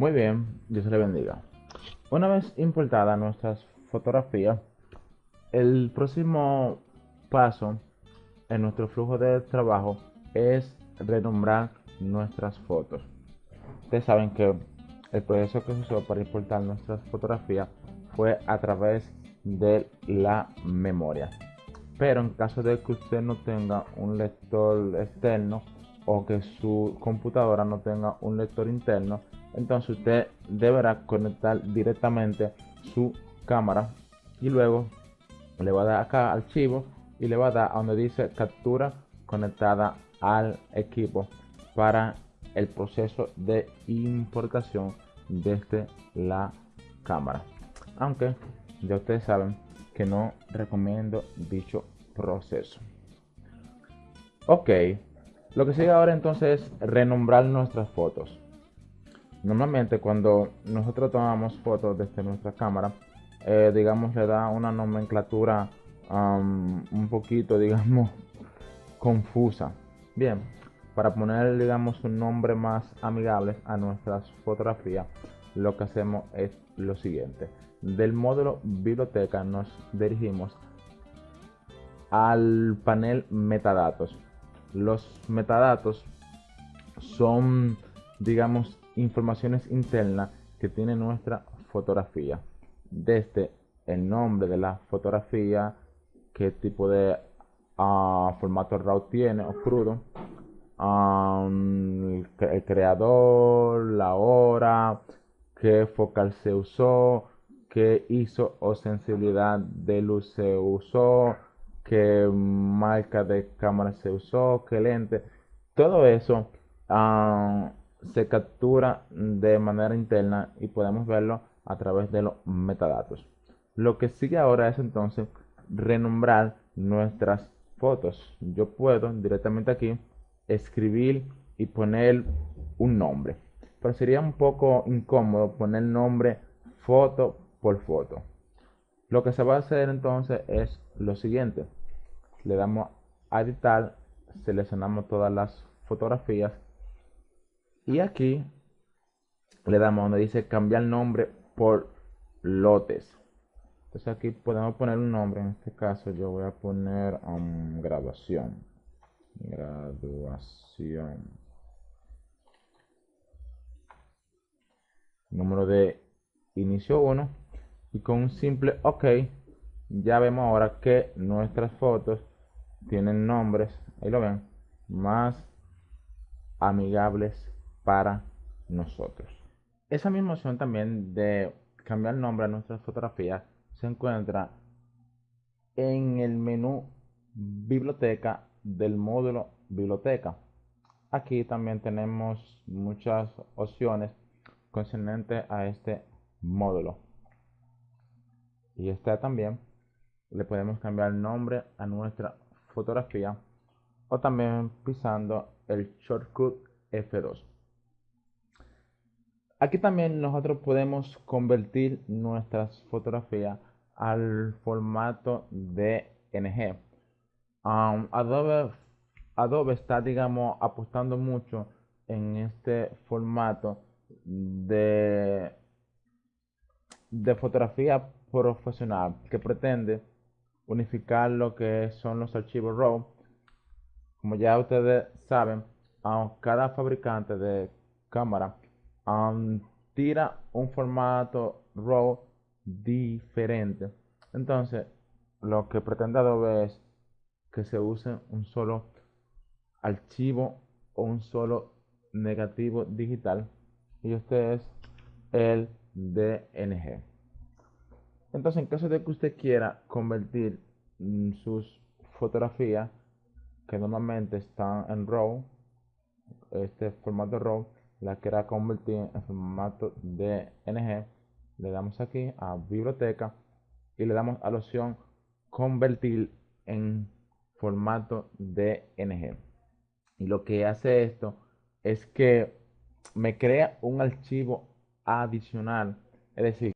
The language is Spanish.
Muy bien, Dios le bendiga. Una vez importadas nuestras fotografías, el próximo paso en nuestro flujo de trabajo es renombrar nuestras fotos. Ustedes saben que el proceso que se usó para importar nuestras fotografías fue a través de la memoria. Pero en caso de que usted no tenga un lector externo o que su computadora no tenga un lector interno, entonces usted deberá conectar directamente su cámara y luego le va a dar acá archivo y le va a dar a donde dice captura conectada al equipo para el proceso de importación desde la cámara. Aunque ya ustedes saben que no recomiendo dicho proceso. Ok lo que sigue ahora entonces es renombrar nuestras fotos Normalmente cuando nosotros tomamos fotos desde nuestra cámara, eh, digamos le da una nomenclatura un poquito, digamos, confusa. Bien, para poner, digamos, un nombre más amigable a nuestras fotografías, lo que hacemos es lo siguiente. Del módulo biblioteca nos dirigimos al panel metadatos. Los metadatos son, digamos, informaciones internas que tiene nuestra fotografía. Desde el nombre de la fotografía, qué tipo de ah, formato RAW tiene o crudo, el, creador, la hora, qué focal se usó, qué ISO o sensibilidad de luz se usó, qué marca de cámara se usó, qué lente, todo eso se captura de manera interna y podemos verlo a través de los metadatos. Lo que sigue ahora es entonces renombrar nuestras fotos. Yo puedo directamente aquí escribir y poner un nombre. Pero sería un poco incómodo poner nombre foto por foto. Lo que se va a hacer entonces es lo siguiente. Le damos a editar, seleccionamos todas las fotografías y aquí le damos donde dice cambiar nombre por lotes. Entonces aquí podemos poner un nombre. En este caso yo voy a poner um, graduación. Graduación. Número de inicio 1. Y con un simple OK ya vemos ahora que nuestras fotos tienen nombres, ahí lo ven, más amigables para nosotros. Esa misma opción también de cambiar el nombre a nuestras fotografías se encuentra en el menú biblioteca del módulo biblioteca. Aquí también tenemos muchas opciones concernientes a este módulo. Y está también le podemos cambiar el nombre a nuestra fotografía o también pisando el shortcut F2. Aquí también nosotros podemos convertir nuestras fotografías al formato DNG. Um, Adobe, Adobe está, digamos, apostando mucho en este formato de, de fotografía profesional que pretende unificar lo que son los archivos RAW. Como ya ustedes saben, cada fabricante de cámara tira un formato RAW diferente. Entonces, lo que pretende Adobe es que se use un solo archivo o un solo negativo digital y este es el DNG. Entonces, en caso de que usted quiera convertir mm, sus fotografías que normalmente están en RAW, este formato RAW, la quiera convertir en formato DNG, le damos aquí a biblioteca y le damos a la opción convertir en formato DNG. Y lo que hace esto es que me crea un archivo adicional, es decir,